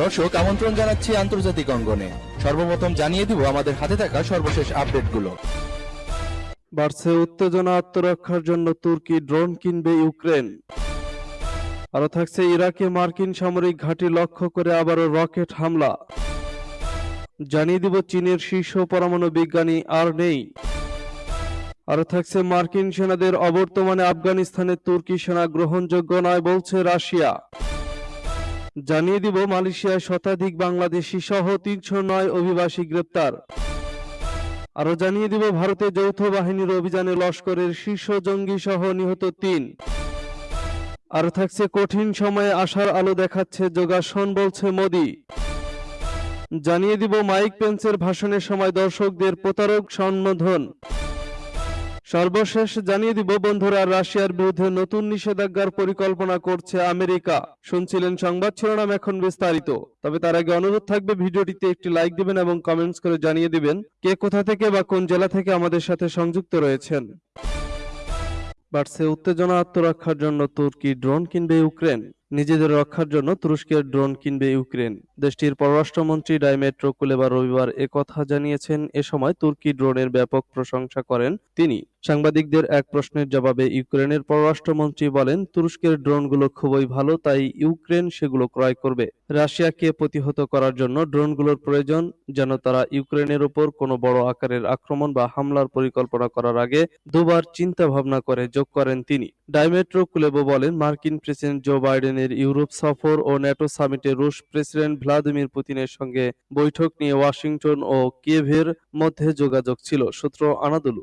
দর্শক, আমন্ত্রণ জানাচ্ছি আন্তর্জাতিক অঙ্গনে। সর্বপ্রথম জানিয়ে দিব আমাদের হাতে থাকা সর্বশেষ আপডেটগুলো। বাড়ছে উত্তেজনা আত্মরক্ষার জন্য তুর্কি ড্রোন কিনবে ইউক্রেন। আরও থাকছে ইরাকে মার্কিন সামরিক ঘাঁটি লক্ষ্য করে আবারও রকেট হামলা। জানিয়ে দিব চীনের শীর্ষ পরমাণু বিজ্ঞানী আর নেই। আরও থাকছে মার্কিন সেনাদের অবর্তমানে আফগানিস্তানে তুর্কি সেনা গ্রহণযোগ্য নয় বলছে রাশিয়া। জানিয়ে দিব, মালয়েশিয়ায় শতাধিক বাংলাদেশি সহ তিনশো নয় অভিবাসী গ্রেপ্তার। আরও জানিয়ে দিব ভারতের যৌথ বাহিনীর অভিযানে লস্করের শীর্ষ জঙ্গি সহ নিহত তিন। আর থাকছে কঠিন সময়ে আশার আলো দেখাচ্ছে যোগাসন, বলছে মোদি। জানিয়ে দিব, মাইক পেন্সের ভাষণের সময় দর্শকদের প্রতারক সম্বোধন সর্বশেষ জানিয়ে দিব, বন্ধুরা, রাশিয়ার বিরুদ্ধে নতুন নিষেধাজ্ঞার পরিকল্পনা করছে আমেরিকা। শুনছিলেন সংবাদ শিরোনাম এখন বিস্তারিত। তবে তার আগে অনুরোধ থাকবে, ভিডিওটিতে একটি লাইক দিবেন এবং কমেন্টস করে জানিয়ে দিবেন কে কোথা থেকে বা কোন জেলা থেকে আমাদের সাথে সংযুক্ত রয়েছেন। বাড়ছে উত্তেজনা আত্মরক্ষার জন্য তুর্কি ড্রোন কিনবে ইউক্রেন। নিজেদের রক্ষার জন্য তুরস্কের ড্রোন কিনবে ইউক্রেন। দেশটির পররাষ্ট্রমন্ত্রী ডাইমেট্রো কুলেবা রবিবার একথা জানিয়েছেন। এ সময় তুর্কি ড্রোনের ব্যাপক প্রশংসা করেন তিনি। সাংবাদিকদের এক প্রশ্নের জবাবে ইউক্রেনের পররাষ্ট্রমন্ত্রী বলেন, তুরস্কের ড্রোনগুলো খুবই ভালো, তাই ইউক্রেন সেগুলো ক্রয় করবে। রাশিয়াকে প্রতিহত করার জন্য ড্রোনগুলোর প্রয়োজন, যেন তারা ইউক্রেনের ওপর কোনো বড় আকারের আক্রমণ বা হামলার পরিকল্পনা করার আগে দুবার চিন্তা ভাবনা করে যোগ করেন তিনি। ডাইমেট্রো কুলেবো বলেন, মার্কিন প্রেসিডেন্ট জো বাইডেনের ইউরোপ সফর ও ন্যাটো সামিটে রুশ প্রেসিডেন্ট ভ্লাদিমির পুতিনের সঙ্গে বৈঠক নিয়ে ওয়াশিংটন ও কিয়েভের মধ্যে যোগাযোগ ছিল, সূত্র আনাদুলু।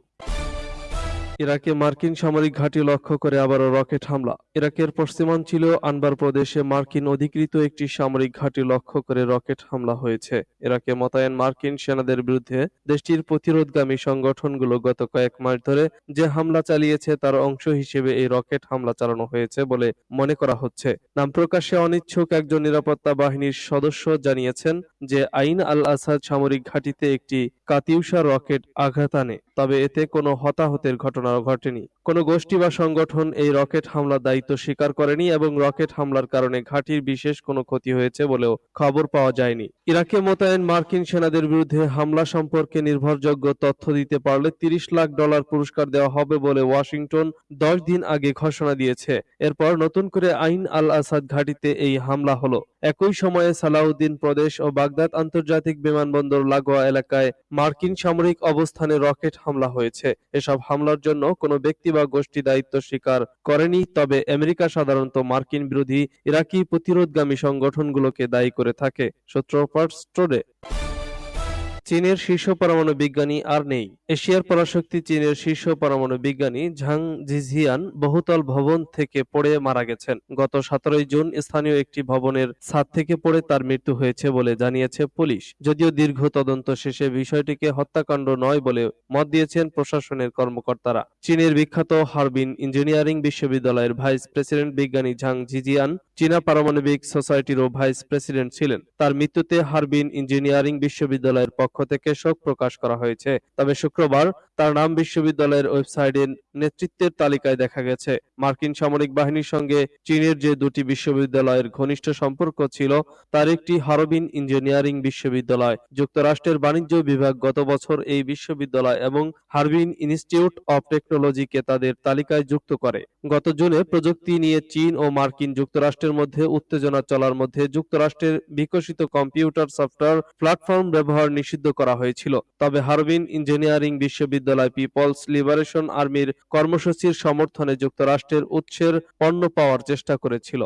ইরাকে মার্কিন সামরিক ঘাঁটি লক্ষ্য করে আবারও রকেট হামলা। ইরাকের পশ্চিমাঞ্চল আনবার প্রদেশে মার্কিন অধিকৃত একটি সামরিক ঘাঁটি লক্ষ্য করে রকেট হামলা হয়েছে। ইরাকে মোতায়েন মার্কিন সেনাদের বিরুদ্ধে দেশটির প্রতিরোধগামী সংগঠনগুলো গত কয়েক মাস ধরে যে হামলা চালিয়েছে তার অংশ হিসেবে এই রকেট হামলা চালানো হয়েছে বলে মনে করা হচ্ছে। নাম প্রকাশে অনিচ্ছুক একজন নিরাপত্তা বাহিনীর সদস্য জানিয়েছেন যে আইন আল আসাদ সামরিক ঘাঁটিতে একটি কাতিউষা রকেট আঘাত আনে। তবে এতে কোনো হতাহতের ঘটনা ঘটেনি। কোনো গোষ্ঠী বা সংগঠন এই রকেট হামলার দায়িত্ব স্বীকার করেনি এবং রকেট হামলার কারণে ঘাঁটির বিশেষ কোনো ক্ষতি হয়েছে বলেও খবর পাওয়া যায়নি। ইরাকে মোতায়েন মার্কিন সেনাদের বিরুদ্ধে হামলা সম্পর্কে নির্ভরযোগ্য তথ্য দিতে পারলে তিরিশ লাখ ডলার পুরস্কার দেওয়া হবে বলে ওয়াশিংটন দশ দিন আগে ঘোষণা দিয়েছে। এরপর নতুন করে আইন আল আসাদ ঘাঁটিতে এই হামলা হলো। একই সময়ে সালাউদ্দিন প্রদেশ ও বাগদাদ আন্তর্জাতিক বিমানবন্দর লাগোয়া এলাকায় মার্কিন সামরিক অবস্থানে রকেট হামলা হয়েছে। এসব হামলার জন্য কোনো ব্যক্তি বা গোষ্ঠী দায়িত্ব স্বীকার করেনি, তবে আমেরিকা সাধারণত মার্কিন বিরোধী ইরাকি প্রতিরোধগামী সংগঠনগুলোকে দায়ী করে থাকে, সূত্র টুডে। চীনের শীর্ষ পরমাণু বিজ্ঞানী আর নেই। এশিয়ার পরাশক্তি চীনের শীর্ষ পরমাণু বিজ্ঞানী ঝাং জিঝিয়ান বহুতল ভবন থেকে পড়ে মারা গেছেন। গত সতেরোই জুন স্থানীয় একটি ভবনের ছাদ থেকে পড়ে তার মৃত্যু হয়েছে বলে জানিয়েছে পুলিশ। যদিও দীর্ঘ তদন্ত শেষে বিষয়টিকে হত্যাকাণ্ড নয় বলে মত দিয়েছেন প্রশাসনের কর্মকর্তারা। চীনের বিখ্যাত হারবিন ইঞ্জিনিয়ারিং বিশ্ববিদ্যালয়ের ভাইস প্রেসিডেন্ট বিজ্ঞানী ঝাং জিজিয়ান চীনা পারমাণবিক সোসাইটিরও ভাইস প্রেসিডেন্ট ছিলেন। তার মৃত্যুতে হারবিন ইঞ্জিনিয়ারিং বিশ্ববিদ্যালয়ের পক্ষ থেকে শোক প্রকাশ করা হয়েছে। তবে শুক্রবার তার নাম বিশ্ববিদ্যালয়ের ওয়েবসাইটে নেতৃত্বের তালিকায় দেখা গেছে। মার্কিন সামরিক বাহিনীর সঙ্গে চীনের যে দুটি বিশ্ববিদ্যালয়ের ঘনিষ্ঠ সম্পর্ক ছিল, তার একটি হারবিন ইঞ্জিনিয়ারিং বিশ্ববিদ্যালয়। যুক্তরাষ্ট্রের বাণিজ্য বিভাগ গত বছর এই বিশ্ববিদ্যালয় এবং হারবিন ইনস্টিটিউট অব টেকনোলজিকে তাদের তালিকায় যুক্ত করে। গত জুনে প্রযুক্তি নিয়ে চীন ও মার্কিন যুক্তরাষ্ট্রের মধ্যে উত্তেজনা চলার মধ্যে যুক্তরাষ্ট্রের বিকশিত কম্পিউটার সফটওয়্যার প্ল্যাটফর্ম ব্যবহার নিষিদ্ধ করা হয়েছিল। তবে হারবিন ইঞ্জিনিয়ারিং বিশ্ববিদ্যালয় পিপলস লিবারেশন আর্মির কর্মসূচির সমর্থনে যুক্তরাষ্ট্রের উৎসের পণ্য পাওয়ার চেষ্টা করেছিল।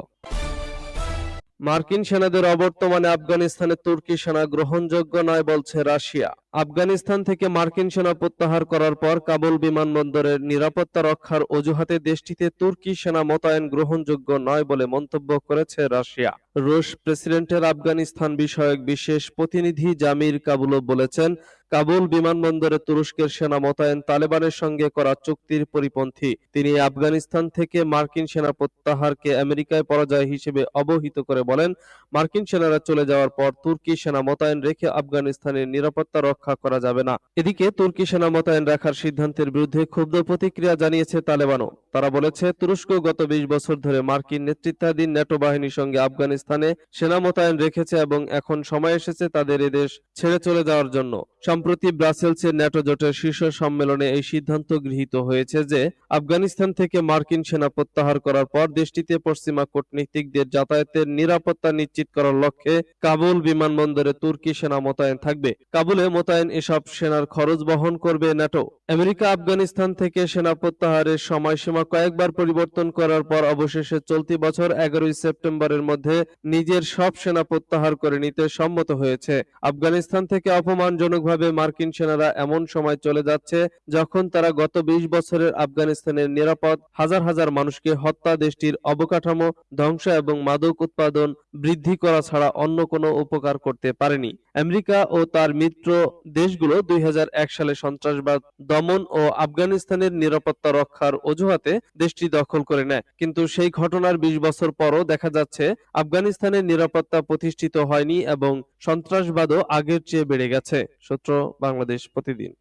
মার্কিন সেনাদের অবর্তমানে আফগানিস্তানে তুর্কি সেনা গ্রহণযোগ্য নয় বলছে রাশিয়া। আফগানিস্তান থেকে মার্কিন সেনা প্রত্যাহার করার পর কাবুল বিমানবন্দরের নিরাপত্তা রক্ষার অজুহাতে দেশটিতে তুর্কি সেনা মোতায়েন গ্রহণযোগ্য নয় বলে মন্তব্য করেছে রাশিয়া। রুশ প্রেসিডেন্টের আফগানিস্তান বিষয়ক বিশেষ প্রতিনিধি জামির কাবুলও বলেছেন, কাবুল বিমানবন্দরে তুরস্কের সেনা মোতায়েন তালেবানের সঙ্গে করা চুক্তির পরিপন্থী। তিনি আফগানিস্তান থেকে মার্কিন সেনা প্রত্যাহারকে আমেরিকায় পরাজয় হিসেবে অবহিত করে বলেন, মার্কিন সেনারা চলে যাওয়ার পর তুর্কি সেনা মোতায়েন রেখে আফগানিস্তানের নিরাপত্তা রক্ষা রক্ষা করা যাবে না। এদিকে তুর্কি সেনা মোতায়েন রাখার সিদ্ধান্তের বিরুদ্ধে ক্ষুব্ধ প্রতিক্রিয়া জানিয়েছে তালেবানও। তারা বলেছে, তুরস্ক গত বিশ বছর ধরে মার্কিন নেতৃত্বাধীন ন্যাটো বাহিনীর সঙ্গে আফগানিস্তানে সেনা মোতায়েন রেখেছে এবং এখন সময় এসেছে তাদের এদেশ ছেড়ে চলে যাওয়ার জন্য। সম্প্রতি ব্রাসেলসের ন্যাটো জোটের শীর্ষ সম্মেলনে এই সিদ্ধান্ত গৃহীত হয়েছে যে, আফগানিস্তান থেকে মার্কিন সেনা প্রত্যাহার করার পর দেশটিতে পশ্চিমা কূটনীতিকদের যাতায়াতের নিরাপত্তা নিশ্চিত করার লক্ষ্যে কাবুল বিমানবন্দরে তুর্কি সেনা মোতায়েন থাকবে। কাবুলে মোতায়েন এসব সেনার খরচ বহন করবে ন্যাটো। আমেরিকা, আফগানিস্তান থেকে সেনা প্রত্যাহারের সময়সীমা কয়েকবার পরিবর্তন করার পর অবশেষে চলতি বছর এগারোই সেপ্টেম্বরের মধ্যে নিজের সব সেনা প্রত্যাহার করে নিতে সম্মত হয়েছে। আফগানিস্তান থেকে অপমানজনকভাবে মার্কিন সেনারা এমন সময় চলে যাচ্ছে যখন তারা গত বিশ বছরের আফগানিস্তানের নিরাপদ হাজার হাজার মানুষকে হত্যা, দেশটির অবকাঠামো ধ্বংস এবং মাদক উৎপাদন বৃদ্ধি করা ছাড়া অন্য কোনো উপকার করতে পারেনি। আমেরিকা ও তার মিত্র দেশগুলো দুই হাজার এক সালে সন্ত্রাসবাদ, দমন ও আফগানিস্তানের নিরাপত্তা রক্ষার অজুহাতে দেশটি দখল করে নেয়। কিন্তু সেই ঘটনার বিশ বছর পরও দেখা যাচ্ছে, আফগানিস্তানের নিরাপত্তা প্রতিষ্ঠিত হয়নি এবং সন্ত্রাসবাদও আগের চেয়ে বেড়ে গেছে। সূত্র বাংলাদেশ প্রতিদিন।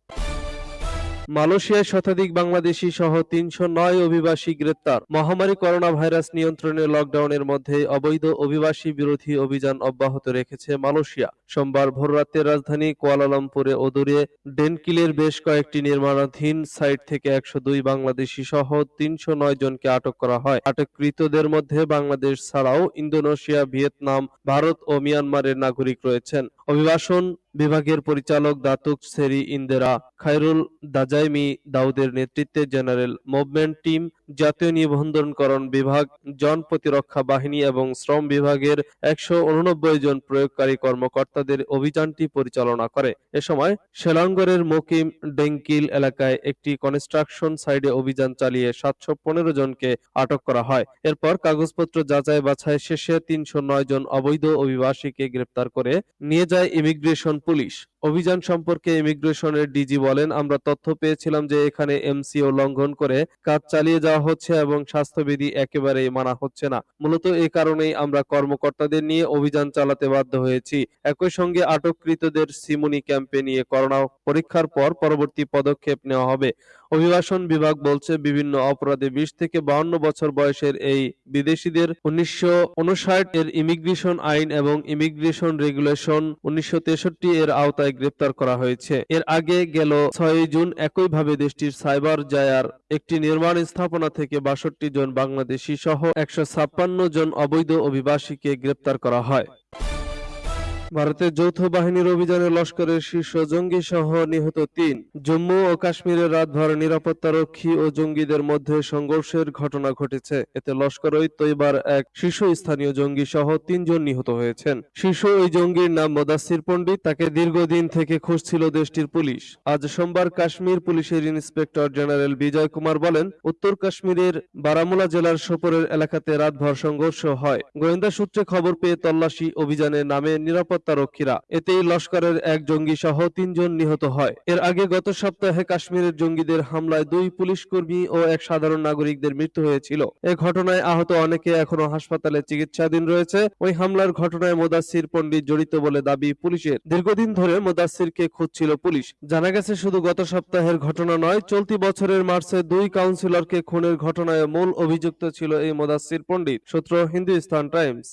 মালয়েশিয়ায় শতাধিক বাংলাদেশি সহ তিনশো নয় অভিবাসী গ্রেপ্তার। মহামারী করোনা ভাইরাস নিয়ন্ত্রণে লকডাউনের মধ্যে অবৈধ অভিবাসী বিরোধী অভিযান অব্যাহত রেখেছে মালয়েশিয়া। সোমবার ভোররাতে রাজধানী কুয়ালালামপুরে ও দূরে ডেনকিলের বেশ কয়েকটি নির্মাণাধীন সাইট থেকে একশো দুই বাংলাদেশি সহ তিনশো নয় জনকে আটক করা হয়। আটককৃতদের মধ্যে বাংলাদেশ ছাড়াও ইন্দোনেশিয়া, ভিয়েতনাম, ভারত ও মিয়ানমারের নাগরিক রয়েছেন। অভিবাসন বিভাগের পরিচালক দাতুক সেরি ইন্দেরা, খায়রুল দাজাইমি দাউদের নেতৃত্বে জেনারেল মুভমেন্ট টিম, জাতীয় নিবন্ধনকরণ বিভাগ জন প্রতিরক্ষা বাহিনী এবং শ্রম বিভাগের একশো উননব্বই জন প্রয়োগকারী কর্মকর্তাদের অভিযানটি পরিচালনা করে। এ সময় শেলাঙ্গরের মকিম ডেঙ্কিল এলাকায় একটি কনস্ট্রাকশন সাইডে অভিযান চালিয়ে সাতশো পনেরো জনকে আটক করা হয়। এরপর কাগজপত্র যাচাই বাছাই শেষে তিনশো নয় জন অবৈধ অভিবাসীকে গ্রেপ্তার করে নিয়ে যায় ইমিগ্রেশন পুলিশ। অভিযান সম্পর্কে ইমিগ্রেশনের ডিজি বলেন, আমরা তথ্য পেয়েছিলাম যে এখানে এমসিও লঙ্ঘন করে কাজ চালিয়ে যাওয়া হচ্ছে এবং স্বাস্থ্যবিধি একেবারেই মানা হচ্ছে না। মূলত এ কারণেই আমরা কর্মকর্তাদের নিয়ে অভিযান চালাতে বাধ্য হয়েছি। একই সঙ্গে আটককৃতদের সিমুনি ক্যাম্পে নিয়ে করোনা পরীক্ষার পর পরবর্তী পদক্ষেপ নেওয়া হবে। অভিবাসন বিভাগ বলছে, বিভিন্ন অপরাধে বিশ থেকে বাউন্ন বছর বয়সের এই বিদেশিদের উনিশশো উনষাট এর ইমিগ্রেশন আইন এবং ইমিগ্রেশন রেগুলেশন উনিশশো তেষট্টি এর আওতায় গ্রেপ্তার করা হয়েছে। এর আগে গেল ছয় জুন একইভাবে দেশটির সাইবার জায়ার একটি নির্মাণ স্থাপনা থেকে বাষট্টি জন বাংলাদেশি সহ একশো ছাপ্পান্ন জন অবৈধ অভিবাসীকে গ্রেপ্তার করা হয়। ভারতের যৌথ বাহিনীর অভিযানে লস্করের শীর্ষ জঙ্গি সহ নিহত তিন। জম্মু ও কাশ্মীরের রাতভর নিরাপত্তারক্ষী ও জঙ্গিদের মধ্যে সংঘর্ষের ঘটনা ঘটেছে। এতে লস্কর ওই তৈবার এক শীর্ষস্থানীয় জঙ্গি সহ তিনজন নিহত হয়েছেন। শীর্ষ ওই জঙ্গির নাম মোদাসির পণ্ডিত। তাকে দীর্ঘদিন থেকে খুঁজছিল দেশটির পুলিশ। আজ সোমবার কাশ্মীর পুলিশের ইন্সপেক্টর জেনারেল বিজয় কুমার বলেন, উত্তর কাশ্মীরের বারামুলা জেলার সোপরের এলাকাতে রাতভর সংঘর্ষ হয়। গোয়েন্দা সূত্রে খবর পেয়ে তল্লাশি অভিযানে নামে নিরাপত্তা রক্ষীরা এতেই লস্করের এক জঙ্গি সহ তিনজন নিহত হয়। এর আগে গত সপ্তাহে কাশ্মীরের জঙ্গিদের হামলায় দুই পুলিশ কর্মী ও এক সাধারণ নাগরিকদের মৃত্যু হয়েছিল। এ ঘটনায় আহত অনেকে এখনও হাসপাতালে চিকিৎসাধীন রয়েছে। ওই হামলার ঘটনায় মোদাসির পণ্ডিত জড়িত বলে দাবি পুলিশের। দীর্ঘদিন ধরে মোদাসিরকে খুঁজছিল পুলিশ। জানা গেছে শুধু গত সপ্তাহের ঘটনা নয়, চলতি বছরের মার্চে দুই কাউন্সিলরকে খুনের ঘটনায় মূল অভিযুক্ত ছিল এই মোদাসির পণ্ডিত। সূত্র হিন্দুস্তান টাইমস।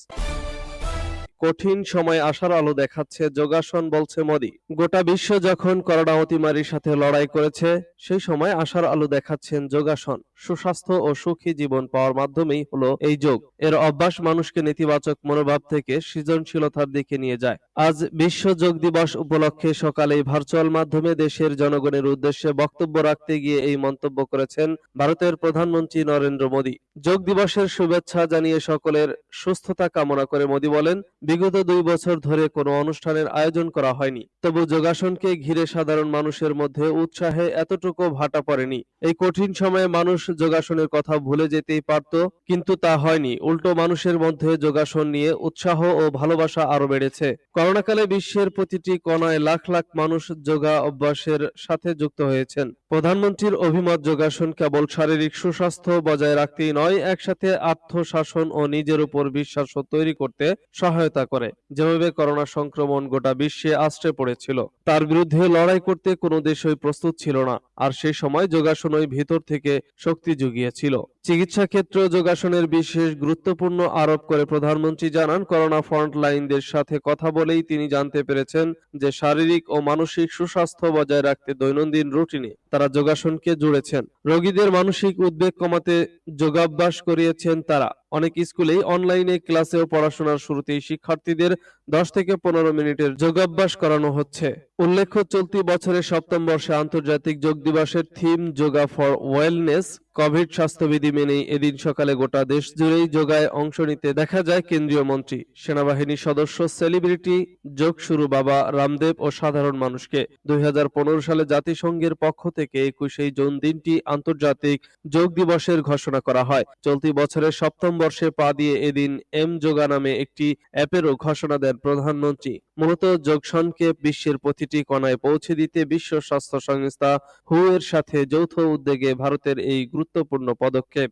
কঠিন সময় আসার আলো দেখাচ্ছে, যোগাসন বলছে মোদি। গোটা বিশ্ব যখন করোনা অতিমারির সাথে লড়াই করেছে, সেই সময় আশার আলো দেখাচ্ছেন যোগাসন। সুস্বাস্থ্য ও সুখী জীবন পাওয়ার মাধ্যমেই হলো এই যোগ। এর অভ্যাস মানুষকে নেতিবাচক মনোভাব থেকে সৃজনশীলতার দিকে নিয়ে যায়। আজ বিশ্ব যোগ দিবস উপলক্ষে সকালে ভার্চুয়াল মাধ্যমে দেশের জনগণের উদ্দেশ্যে বক্তব্য রাখতে গিয়ে এই মন্তব্য করেছেন ভারতের প্রধানমন্ত্রী নরেন্দ্র মোদী। যোগ দিবসের শুভেচ্ছা জানিয়ে সকলের সুস্থতা কামনা করে মোদী বলেন, বিগত দুই বছর ধরে কোনো অনুষ্ঠানের আয়োজন করা হয়নি। তবু যোগাসনকে ঘিরে সাধারণ মানুষের মধ্যে উৎসাহে এতটুকু ভাটা পড়েনি। এই কঠিন সময়ে মানুষ যোগাসনের কথা ভুলে যেতেই পারত, কিন্তু তা হয়নি। উল্টো মানুষের মধ্যে যোগাসন নিয়ে উৎসাহ ও ভালোবাসা আরও বেড়েছে। করোনাকালে বিশ্বের প্রতিটি কোনায় লাখ লাখ মানুষ যোগা অভ্যাসের সাথে যুক্ত হয়েছেন। প্রধানমন্ত্রীর অভিমত, যোগাসন কেবল শারীরিক সুস্বাস্থ্য বজায় রাখতেই নয়, একসাথে আত্মশাসন ও নিজের উপর বিশ্বাসও তৈরি করতে সহায়তা করে। যেভাবে করোনা সংক্রমণ গোটা বিশ্বে আশ্রে পড়েছিল, তার বিরুদ্ধে লড়াই করতে কোনো দেশই প্রস্তুত ছিল না। আর সেই সময় যোগাসনই ভিতর থেকে শক্তি জুগিয়েছিল। চিকিৎসা ক্ষেত্রেও যোগাসনের বিশেষ গুরুত্বপূর্ণ আরোপ করে প্রধানমন্ত্রী জানান, করোনা ফ্রন্টলাইনদের সাথে কথা বলেই তিনি জানতে পেরেছেন যে শারীরিক ও মানসিক সুস্বাস্থ্য বজায় রাখতে দৈনন্দিন রুটিনে তারা যোগাসনকে জুড়েছেন। রোগীদের মানসিক উদ্বেগ কমাতে যোগাভ্যাস করিয়েছেন তারা। অনেক স্কুলেই অনলাইনে ক্লাসেও পড়াশোনার শুরুতেই শিক্ষার্থীদের দশ থেকে পনেরো মিনিটের যোগাভ্যাস করানো হচ্ছে। উল্লেখ্য, চলতি বছরের সপ্তম বর্ষে আন্তর্জাতিক যোগ দিবসের theme yoga for wellness covid স্বাস্থ্যবিধি মেনেই এদিন সকালে গোটা দেশ জুড়েই যোগায় অংশ নিতে দেখা যায় কেন্দ্রীয় মন্ত্রী। সেনাবাহিনীর সদস্য সেলিব্রিটি যোগ শুরু বাবা রামদেব ও সাধারণ মানুষকে। দুই হাজার পনেরো সালে জাতিসংঘের পক্ষ থেকে একুশেই জুন দিনটি আন্তর্জাতিক যোগ দিবসের ঘোষণা করা হয়। চলতি বছরের সপ্তম বর্ষে পা দিয়ে এদিন এম যোগা নামে একটি অ্যাপেরও ঘোষণা দেন প্রধানমন্ত্রী। মূলত যোগসনকে বিশ্বের প্রতিটি কণায় পৌঁছে দিতে বিশ্ব স্বাস্থ্য সংস্থা হু এর সাথে যৌথ উদ্যোগে ভারতের এই গুরুত্বপূর্ণ পদক্ষেপ।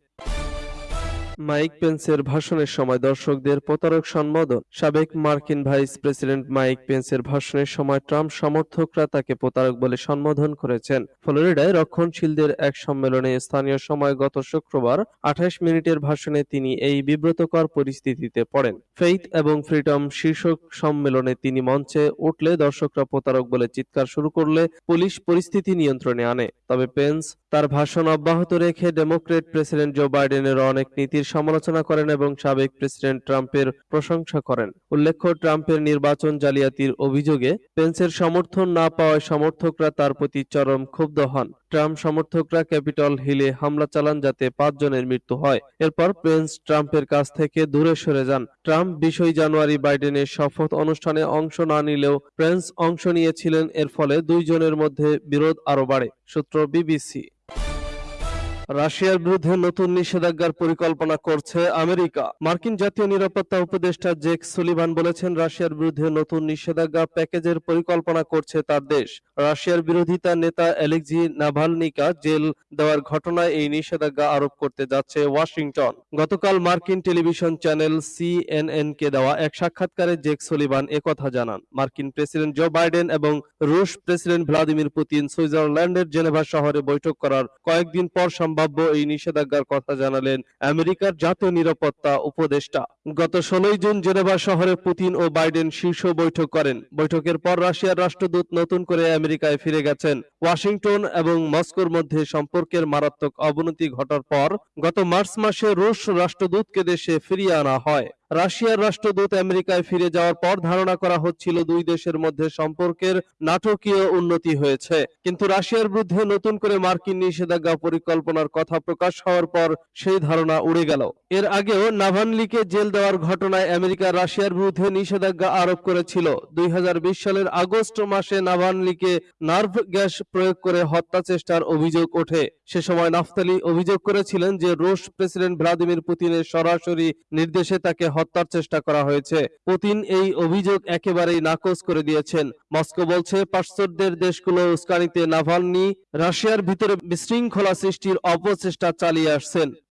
মাইক পেন্সের ভাষণের সময় দর্শকদের প্রতারক সম্বোধন। সাবেক মার্কিন ভাইস প্রেসিডেন্ট মাইক পেন্সের ভাষণের সময় ট্রাম্প সমর্থকরা তাকে প্রতারক বলে সম্বোধন করেছেন। ফ্লোরিডায় রক্ষণশীলদের এক সম্মেলনে স্থানীয় সময় গত শুক্রবার আঠাশ মিনিটের ভাষণে তিনি এই বিব্রতকর পরিস্থিতিতে পড়েন। ফেইথ এবং ফ্রিডম শীর্ষক সম্মেলনে তিনি মঞ্চে উঠলে দর্শকরা প্রতারক বলে চিৎকার শুরু করলে পুলিশ পরিস্থিতি নিয়ন্ত্রণে আনে। তবে পেন্স তার ভাষণ অব্যাহত রেখে ডেমোক্রেট প্রেসিডেন্ট জো বাইডেনের অনেক নীতির সমালোচনা করেন এবং সাবেক প্রেসিডেন্ট ট্রাম্পের প্রশংসা করেন। উল্লেখ্য, ট্রাম্পের নির্বাচন জালিয়াতির অভিযোগে পেন্সের সমর্থন না পাওয়ায় সমর্থকরা তার প্রতি চরম ক্ষুব্ধ হন। ট্রাম্প সমর্থকরা ক্যাপিটল হিলে হামলা চালান যাতে পাঁচজনের মৃত্যু হয়। এরপর পেন্স ট্রাম্পের কাছ থেকে দূরে সরে যান। ট্রাম্প বিশই জানুয়ারি বাইডেনের শপথ অনুষ্ঠানে অংশ না নিলেও পেন্স অংশ নিয়েছিলেন। এর ফলে দুইজনের মধ্যে বিরোধ আরও বাড়ে, সূত্র বিবিসি। রাশিয়ার বিরুদ্ধে নতুন নিষেধাজ্ঞার পরিকল্পনা করছে আমেরিকা। মার্কিন জাতীয় নিরাপত্তা উপদেষ্টা জেক সুলিভান বলেছেন, রাশিয়ার বিরুদ্ধে নতুন নিষেধাজ্ঞা প্যাকেজের পরিকল্পনা করছে তার দেশ। রাশিয়ার বিরোধিতা নেতা অ্যালেক্সি নাভালনিকা জেল দেওয়ার ঘটনায় এই নিষেধাজ্ঞা আরোপ করতে যাচ্ছে ওয়াশিংটন। গতকাল মার্কিন টেলিভিশন চ্যানেল সিএনএন কে দেওয়া এক সাক্ষাৎকারে জেক সুলিভান একথা জানান। মার্কিন প্রেসিডেন্ট জো বাইডেন এবং রুশ প্রেসিডেন্ট ভ্লাদিমির পুতিন সুইজারল্যান্ডের জেনেভা শহরে বৈঠক করার কয়েকদিন পর সম্ভাব্য এই নিষেধাজ্ঞার কথা জানালেন আমেরিকার জাতীয় নিরাপত্তা উপদেষ্টা। গত ষোলোই জুন জেনেভা শহরে পুতিন ও বাইডেন শীর্ষ বৈঠক করেন। বৈঠকের পর রাশিয়ার রাষ্ট্রদূত নতুন করে আমেরিকায় ফিরে গেছেন। ওয়াশিংটন এবং মস্কোর মধ্যে সম্পর্কের মারাত্মক অবনতি ঘটার পর গত মার্চ মাসে রুশ রাষ্ট্রদূতকে দেশে ফিরিয়ে আনা হয়। রাশিয়ার রাষ্ট্রদূত আমেরিকায় ফিরে যাওয়ার পর ধারণা করা হচ্ছিল দুই দেশের মধ্যে সম্পর্কের নাটকীয় উন্নতি হয়েছে। কিন্তু রাশিয়ার বিরুদ্ধে নতুন করে মার্কিন নিষেধাজ্ঞা পরিকল্পনার কথা প্রকাশ হওয়ার পর সেই ধারণা উড়ে গেল। এর আগেও নাভানলিকে জেল দেওয়ার ঘটনায় আমেরিকা রাশিয়ার বিরুদ্ধে নিষেধাজ্ঞা আরোপ করেছিল। দুই হাজার বিশ সালের আগস্ট মাসে নাভানলিকে নার্ভ গ্যাস প্রয়োগ করে হত্যা চেষ্টার অভিযোগ ওঠে। সে সময় নাফতালি অভিযোগ করেছিলেন যে রুশ প্রেসিডেন্ট ভ্লাদিমির পুতিনের সরাসরি নির্দেশে তাকে হত্যার চেষ্টা করা হয়েছে। পুতিন এই অভিযোগ একেবারেই নাকচ করে দিয়েছেন। মস্কো বলছে, পাশ্চাত্যের দেশগুলো উস্কানিতে নাভালনি রাশিয়ার ভিতরে বিশৃঙ্খলা সৃষ্টির অপচেষ্টা চালিয়ে আসছেন।